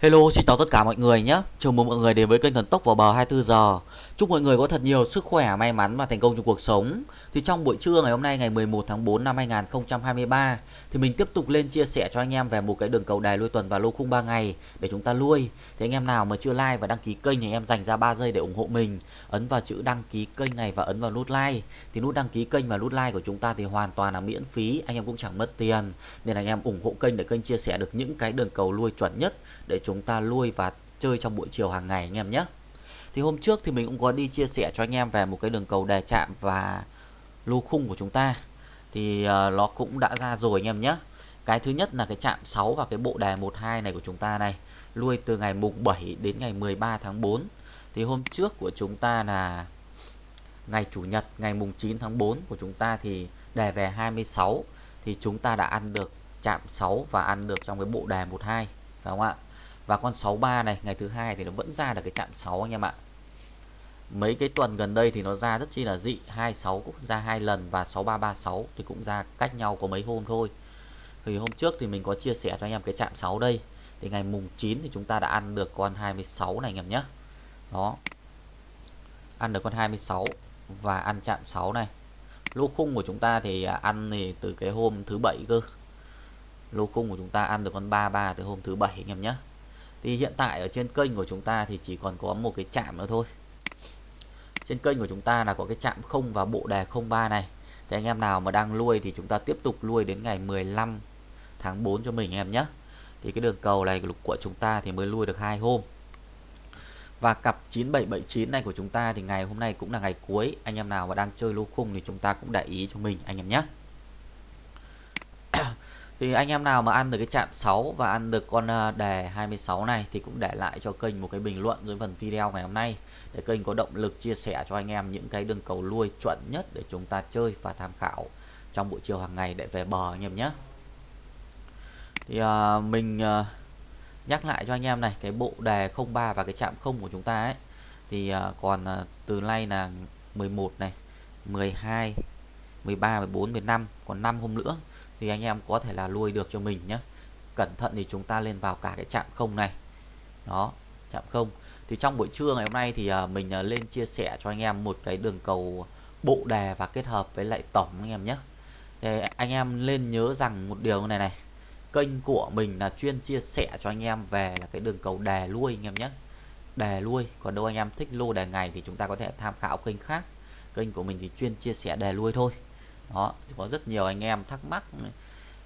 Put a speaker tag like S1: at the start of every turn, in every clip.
S1: Hello, xin chào tất cả mọi người nhé. Chào mừng mọi người đến với kênh Thần Tốc vào bờ 24 giờ. Chúc mọi người có thật nhiều sức khỏe, may mắn và thành công trong cuộc sống. Thì trong buổi trưa ngày hôm nay ngày 11 tháng 4 năm 2023 thì mình tiếp tục lên chia sẻ cho anh em về một cái đường cầu đài lui tuần và lô khung 3 ngày để chúng ta lui. Thì anh em nào mà chưa like và đăng ký kênh thì em dành ra 3 giây để ủng hộ mình. Ấn vào chữ đăng ký kênh này và ấn vào nút like. Thì nút đăng ký kênh và nút like của chúng ta thì hoàn toàn là miễn phí, anh em cũng chẳng mất tiền. Nên anh em ủng hộ kênh để kênh chia sẻ được những cái đường cầu lui chuẩn nhất để chúng ta lui và chơi trong buổi chiều hàng ngày anh em nhé. Thì hôm trước thì mình cũng có đi chia sẻ cho anh em về một cái đường cầu đề chạm và lô khung của chúng ta. Thì uh, nó cũng đã ra rồi anh em nhé. Cái thứ nhất là cái chạm 6 và cái bộ đề 12 này của chúng ta này lui từ ngày mùng 7 đến ngày 13 tháng 4 thì hôm trước của chúng ta là ngày chủ nhật ngày mùng 9 tháng 4 của chúng ta thì đề về 26 thì chúng ta đã ăn được chạm 6 và ăn được trong cái bộ đề 12 phải không ạ? Và con 63 này, ngày thứ hai thì nó vẫn ra được cái chạm 6 anh em ạ. Mấy cái tuần gần đây thì nó ra rất chi là dị 26 cũng ra hai lần và 6336 thì cũng ra cách nhau có mấy hôm thôi. Thì hôm trước thì mình có chia sẻ cho anh em cái chạm 6 đây. Thì ngày mùng 9 thì chúng ta đã ăn được con 26 này anh em nhé. Đó. Ăn được con 26 và ăn chạm 6 này. Lô khung của chúng ta thì à, ăn thì từ cái hôm thứ bảy cơ. Lô khung của chúng ta ăn được con 33 từ hôm thứ bảy anh em nhé thì hiện tại ở trên kênh của chúng ta thì chỉ còn có một cái chạm nữa thôi. Trên kênh của chúng ta là có cái chạm không và bộ đề 03 này. Thì anh em nào mà đang nuôi thì chúng ta tiếp tục nuôi đến ngày 15 tháng 4 cho mình em nhé. Thì cái đường cầu này của chúng ta thì mới nuôi được hai hôm. Và cặp 9779 này của chúng ta thì ngày hôm nay cũng là ngày cuối. Anh em nào mà đang chơi lô khung thì chúng ta cũng để ý cho mình, anh em nhé thì anh em nào mà ăn được cái chạm 6 và ăn được con ờ, đề 26 này thì cũng để lại cho kênh một cái bình luận dưới phần video ngày hôm nay. Để kênh có động lực chia sẻ cho anh em những cái đường cầu lui chuẩn nhất để chúng ta chơi và tham khảo trong buổi chiều hàng ngày để về bờ anh em nhé. Thì à, mình à, nhắc lại cho anh em này cái bộ đề 03 và cái chạm 0 của chúng ta ấy thì à, còn à, từ nay là 11 này 12 13 14 15 còn 5 hôm nữa thì anh em có thể là nuôi được cho mình nhé cẩn thận thì chúng ta lên vào cả cái chạm không này. Đó chạm không. Thì trong buổi trưa ngày hôm nay thì à, mình à, lên chia sẻ cho anh em một cái đường cầu bộ đề và kết hợp với lại tổng anh em nhé thì anh em lên nhớ rằng một điều này này. Kênh của mình là chuyên chia sẻ cho anh em về là cái đường cầu đề lui anh em nhé đề lui, còn đâu anh em thích lô đề ngày thì chúng ta có thể tham khảo kênh khác. Kênh của mình thì chuyên chia sẻ đề lui thôi đó, có rất nhiều anh em thắc mắc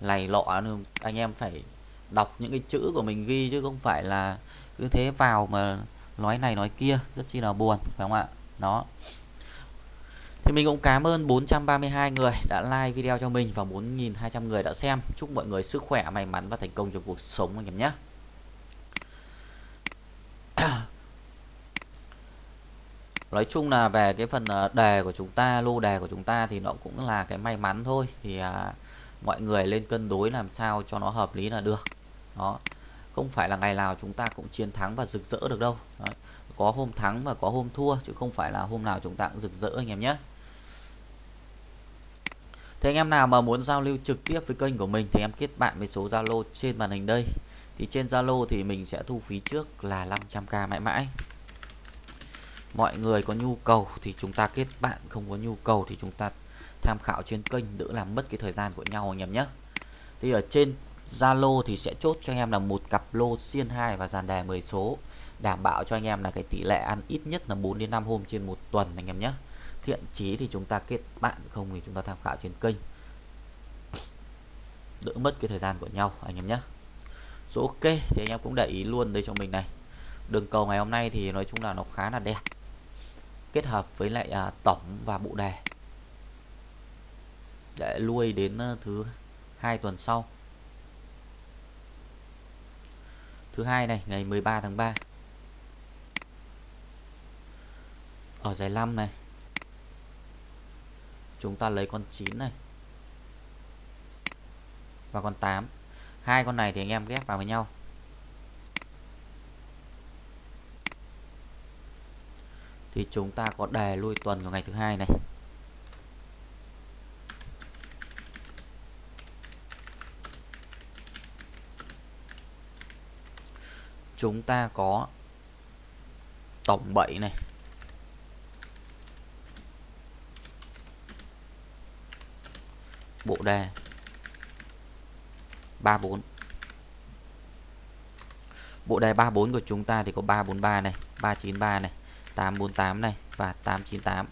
S1: này lọ anh em phải đọc những cái chữ của mình ghi chứ không phải là cứ thế vào mà nói này nói kia, rất chi là buồn, phải không ạ? Đó. Thì mình cũng cảm ơn 432 người đã like video cho mình và 4.200 người đã xem. Chúc mọi người sức khỏe, may mắn và thành công trong cuộc sống anh em nhé. Nói chung là về cái phần ờ, đề của chúng ta lô đề của chúng ta thì nó cũng là cái may mắn thôi. Thì à, mọi người lên cân đối làm sao cho nó hợp lý là được. Đó. Không phải là ngày nào chúng ta cũng chiến thắng và rực rỡ được đâu. Đấy. có hôm thắng và có hôm thua chứ không phải là hôm nào chúng ta cũng rực rỡ anh em nhé. Thế anh em nào mà muốn giao lưu trực tiếp với kênh của mình thì em kết bạn với số Zalo trên màn hình đây. Thì trên Zalo thì mình sẽ thu phí trước là 500k mãi mãi mọi người có nhu cầu thì chúng ta kết bạn, không có nhu cầu thì chúng ta tham khảo trên kênh, đỡ làm mất cái thời gian của nhau anh em nhé. Thì ở trên Zalo thì sẽ chốt cho anh em là một cặp lô xiên 2 và dàn đề 10 số, đảm bảo cho anh em là cái tỷ lệ ăn ít nhất là 4 đến 5 hôm trên một tuần anh em nhé. Thiện chí thì chúng ta kết bạn, không thì chúng ta tham khảo trên kênh. Đỡ mất cái thời gian của nhau anh em nhé. Số ok, thì anh em cũng để ý luôn đây cho mình này. Đường cầu ngày hôm nay thì nói chung là nó khá là đẹp kết hợp với lại à, tổng và bộ đề. Để lui đến thứ hai tuần sau. Thứ hai này ngày 13 tháng 3 ở giải 5 này chúng ta lấy con 9 này và con 8 hai con này thì anh em ghép vào với nhau. Thì chúng ta có đề lui tuần của ngày thứ hai này. Chúng ta có tổng 7 này. Bộ đề 34 bộ đề 34 của chúng ta thì có 343 này 393 này. 848 này và 898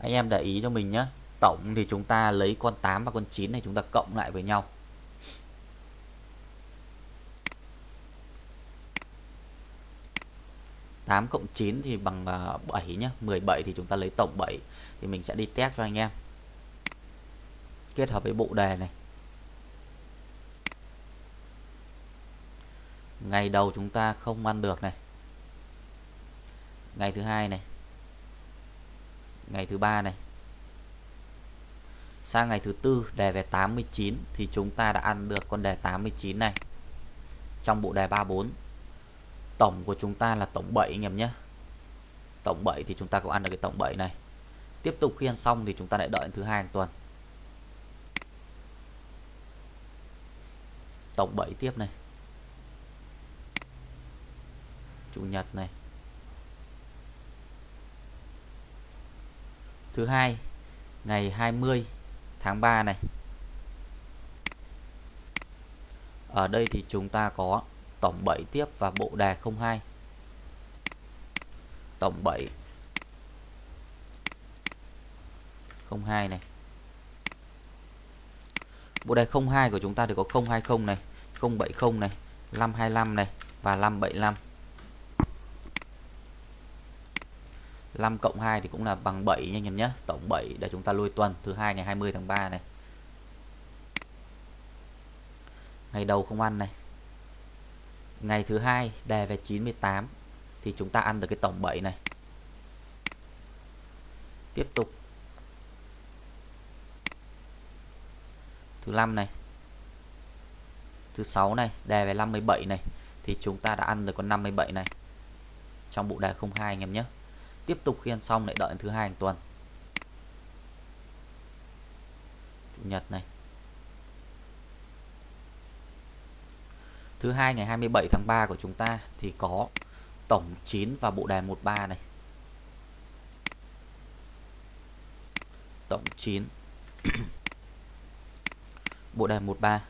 S1: anh em để ý cho mình nhé tổng thì chúng ta lấy con 8 và con 9 này chúng ta cộng lại với nhau. tám cộng chín thì bằng à, bảy nhé 17 thì chúng ta lấy tổng 7 thì mình sẽ đi test cho anh em. Kết hợp với bộ đề này. Ngày đầu chúng ta không ăn được này. Ngày thứ hai này. Ngày thứ ba này. Sang ngày thứ tư, đề về 89 thì chúng ta đã ăn được con đề 89 này. Trong bộ đề 34 tổng của chúng ta là tổng 7 anh em nhé. Tổng 7 thì chúng ta cũng ăn được cái tổng 7 này. Tiếp tục khi ăn xong thì chúng ta lại đợi thứ hai hàng tuần. Tổng 7 tiếp này. Chủ nhật này. Thứ hai, ngày 20 tháng 3 này. Ở đây thì chúng ta có tổng 7 tiếp và bộ đề 02 tổng 7 02 này. Bộ đề 02 của chúng ta thì có 020 này 070 này 525 này và 575 5 cộng 2 thì cũng là bằng 7 nha anh em nhé. Tổng 7 để chúng ta lui tuần, thứ hai ngày 20 tháng 3 này. Ngày đầu không ăn này. Ngày thứ hai đề về 98 thì chúng ta ăn được cái tổng 7 này. Tiếp tục. Thứ năm này. Thứ sáu này đề về 57 này, thì chúng ta đã ăn được con 57 này. Trong bộ đề 02 anh em nhé tiếp tục khiên xong lại đợi thứ hai hàng tuần. Chủ nhật này. Thứ hai ngày 27 tháng 3 của chúng ta thì có tổng 9 và bộ đề 13 này. Tổng 9 bộ đề 13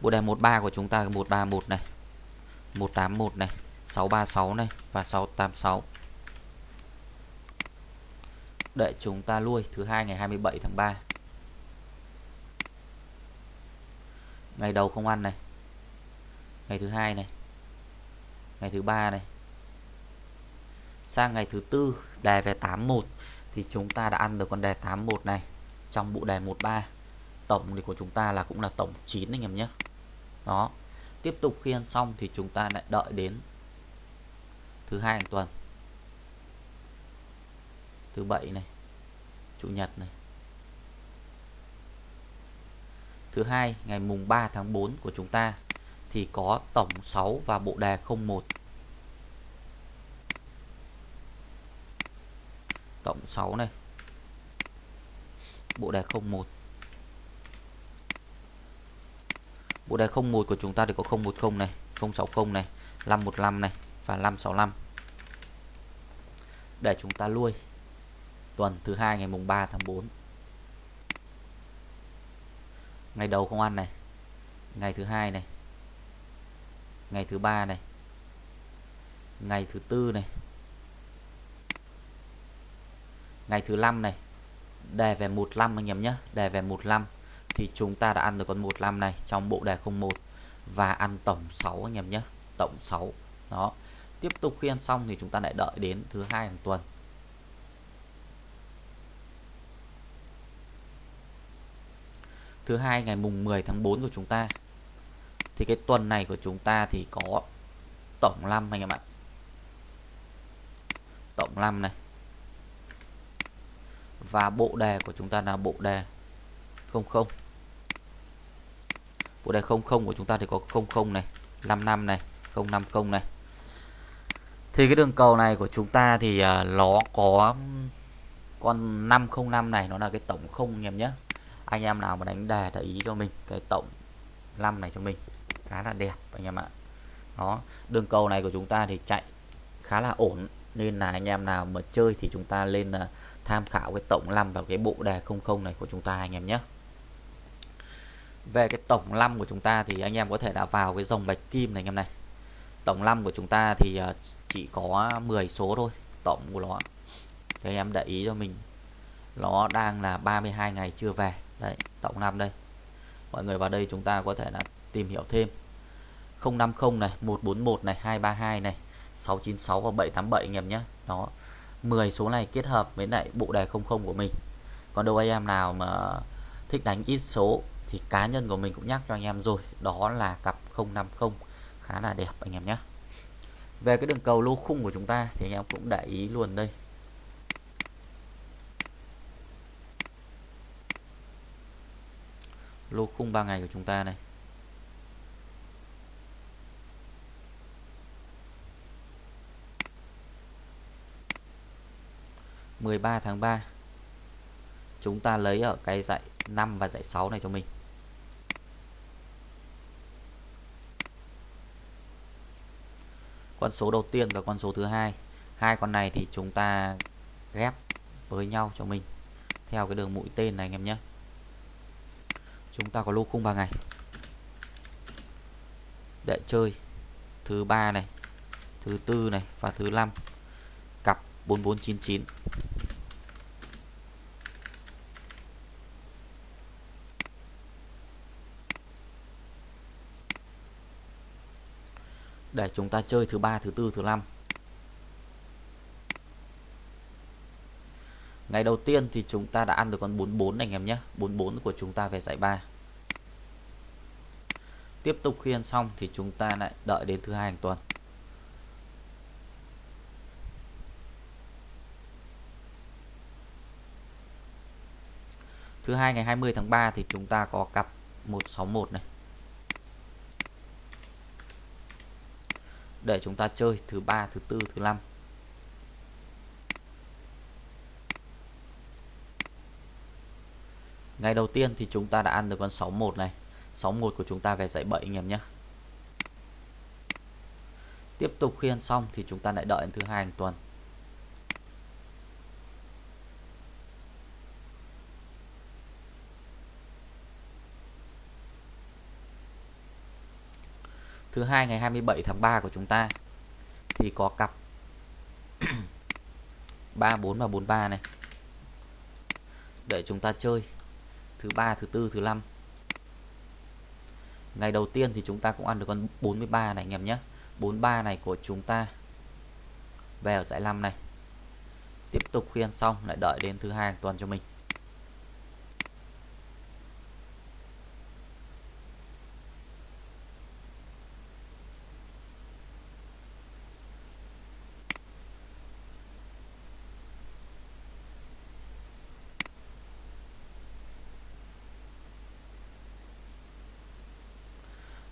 S1: bộ đề 13 của chúng ta 131 này 181 này. 636 này và 686 để chúng ta lui thứ hai ngày 27 tháng 3 ngày đầu không ăn này. Ngày thứ hai này. Ngày thứ ba này. Sang ngày thứ tư đề về 81 thì chúng ta đã ăn được con đề 81 này trong bộ đề 13 tổng thì của chúng ta là cũng là tổng 9 anh em nhé. Đó. Tiếp tục khi ăn xong thì chúng ta lại đợi đến thứ hai hàng tuần. Thứ bảy này, chủ nhật này. Thứ hai, ngày mùng 3 tháng 4 của chúng ta thì có tổng 6 và bộ đề 01 tổng 6 này, bộ đề 01 bộ đề 01 của chúng ta thì có 010 này 060 này 515 này và 565 để chúng ta lui. Tuần thứ hai, ngày mùng 3 tháng 4 ngày đầu không ăn này. Ngày thứ hai này. Ngày thứ ba này. Ngày thứ tư này. Ngày thứ năm này. Đề về 15 anh em nhé. Đề về 15 thì chúng ta đã ăn được con 15 này trong bộ đề 01 và ăn tổng 6 anh em nhé. Tổng 6 đó tiếp tục khi ăn xong thì chúng ta lại đợi đến thứ hai hàng tuần. Thứ hai ngày mùng 10 tháng 4 của chúng ta. Thì cái tuần này của chúng ta thì có tổng 5 anh em ạ. Tổng 5 này. Và bộ đề của chúng ta là bộ đề 00 bộ đề 00 của chúng ta thì có 00 này 55 này 050 này thì cái đường cầu này của chúng ta thì à, nó có, con 505 này nó là cái tổng không anh em nhé. Anh em nào mà đánh đề để ý cho mình, cái tổng 5 này cho mình, khá là đẹp anh em ạ. Đó, đường cầu này của chúng ta thì chạy khá là ổn, nên là anh em nào mà chơi thì chúng ta lên là tham khảo cái tổng 5 vào cái bộ đề 00 này của chúng ta anh em nhé. Về cái tổng 5 của chúng ta thì anh em có thể là vào cái dòng bạch kim này anh em này. Tổng 5 của chúng ta thì à, chỉ có 10 số thôi, tổng của nó thì em để ý cho mình. Nó đang là 32 ngày chưa về. Đấy, tổng năm đây. Mọi người vào đây chúng ta có thể là tìm hiểu thêm. 050 này 141 này 232 này 696 và 787 anh em nhé. Đó 10 số này kết hợp với lại bộ đề 00 của mình. Còn đâu anh em nào mà thích đánh ít số thì cá nhân của mình cũng nhắc cho anh em rồi. Đó là cặp 050 khá là đẹp anh em nhé về cái đường cầu lô khung của chúng ta thì anh em cũng để ý luôn đây. Lô khung 3 ngày của chúng ta này. mười ba tháng 3 chúng ta lấy ở cái dạy 5 và dạy 6 này cho mình. Con số đầu tiên và con số thứ hai. Hai con này thì chúng ta ghép với nhau cho mình theo cái đường mũi tên này anh em nhé. Chúng ta có lô khung 3 ngày. Để chơi, thứ ba này, thứ tư này và thứ năm. Cặp 4499 để chúng ta chơi thứ ba, thứ tư, thứ năm. Ngày đầu tiên thì chúng ta đã ăn được con 44 anh em nhé. 44 của chúng ta về giải 3 tiếp tục khi ăn xong thì chúng ta lại đợi đến thứ hai hàng tuần. Thứ hai ngày 20 tháng 3 thì chúng ta có cặp 161 này. Để chúng ta chơi thứ ba, thứ tư, thứ năm. Ngày đầu tiên thì chúng ta đã ăn được con 61 này. 61 của chúng ta về dãy 7 anh em nhé. Tiếp tục khi ăn xong thì chúng ta lại đợi đến thứ hai hàng tuần. Thứ hai ngày 27 tháng 3 của chúng ta, thì có cặp 34 và 43 này. Để chúng ta chơi thứ ba, thứ tư, thứ năm. Ngày đầu tiên thì chúng ta cũng ăn được con 43 này anh em nhé. 43 này của chúng ta về ở giải 5 này. Tiếp tục khi ăn xong, lại đợi đến thứ hai hàng tuần cho mình.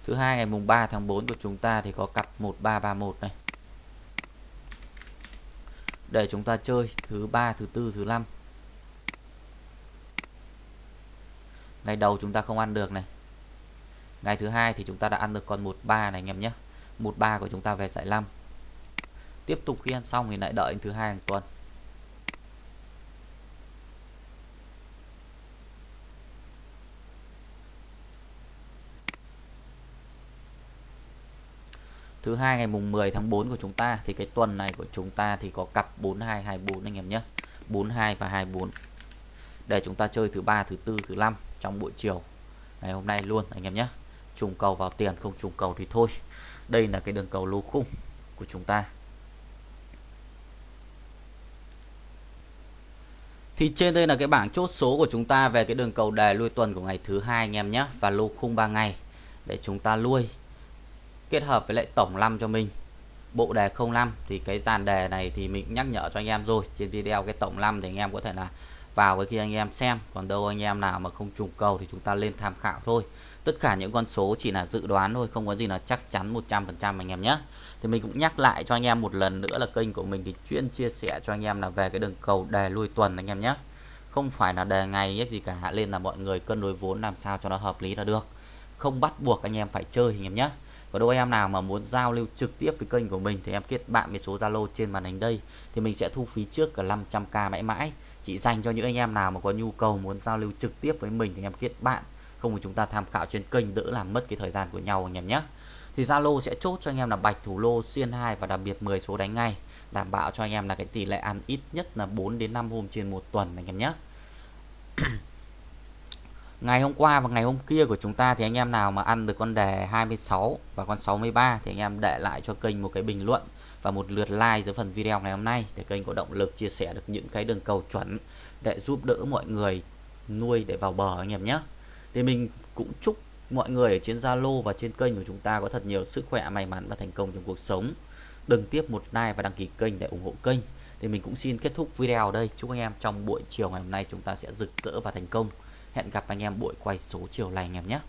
S1: Thứ hai ngày mùng 3 tháng 4 của chúng ta thì có cặp 1331 này. Để chúng ta chơi thứ ba, thứ tư, thứ năm. Ngày đầu chúng ta không ăn được này. Ngày thứ hai thì chúng ta đã ăn được con 13 này anh em nhé. 13 của chúng ta về giải 5. Tiếp tục khi ăn xong thì lại đợi thứ hai hàng tuần. Thứ hai, ngày mùng 10 tháng 4 của chúng ta, thì cái tuần này của chúng ta thì có cặp 4224 anh em nhé. 42 và 24 để chúng ta chơi thứ ba, thứ tư, thứ năm trong buổi chiều ngày hôm nay luôn, anh em nhé. Trùng cầu vào tiền, không trùng cầu thì thôi. Đây là cái đường cầu lô khung của chúng ta. Thì trên đây là cái bảng chốt số của chúng ta về cái đường cầu đề lui tuần của ngày thứ hai, anh em nhé. Và lô khung 3 ngày để chúng ta lui kết hợp với lại tổng 5 cho mình bộ đề 05 thì cái dàn đề này thì mình nhắc nhở cho anh em rồi trên video cái tổng 5 thì anh em có thể là vào với khi anh em xem còn đâu anh em nào mà không trùng cầu thì chúng ta lên tham khảo thôi tất cả những con số chỉ là dự đoán thôi không có gì là chắc chắn 100% anh em nhé thì mình cũng nhắc lại cho anh em một lần nữa là kênh của mình thì chuyên chia sẻ cho anh em là về cái đường cầu đề lui tuần anh em nhé không phải là đề ngày gì cả lên là mọi người cân đối vốn làm sao cho nó hợp lý là được không bắt buộc anh em phải chơi anh em nhé và đâu em nào mà muốn giao lưu trực tiếp với kênh của mình thì em kết bạn với số Zalo trên màn hình đây. Thì mình sẽ thu phí trước cả 500k mãi mãi. Chỉ dành cho những anh em nào mà có nhu cầu muốn giao lưu trực tiếp với mình thì em kết bạn. Không thì chúng ta tham khảo trên kênh đỡ làm mất cái thời gian của nhau anh em nhé. Thì Zalo sẽ chốt cho anh em là bạch thủ lô xiên 2 và đặc biệt 10 số đánh ngay. Đảm bảo cho anh em là cái tỷ lệ ăn ít nhất là 4 đến 5 hôm trên một tuần anh em nhé ngày hôm qua và ngày hôm kia của chúng ta thì anh em nào mà ăn được con đề 26 và con 63 thì anh em để lại cho kênh một cái bình luận và một lượt like dưới phần video ngày hôm nay để kênh có động lực chia sẻ được những cái đường cầu chuẩn để giúp đỡ mọi người nuôi để vào bờ anh em nhé. Thì mình cũng chúc mọi người ở trên Zalo và trên kênh của chúng ta có thật nhiều sức khỏe, may mắn và thành công trong cuộc sống. Đừng tiếp một like và đăng ký kênh để ủng hộ kênh. Thì mình cũng xin kết thúc video ở đây. Chúc anh em trong buổi chiều ngày hôm nay chúng ta sẽ rực rỡ và thành công hẹn gặp anh em buổi quay số chiều này anh em nhé.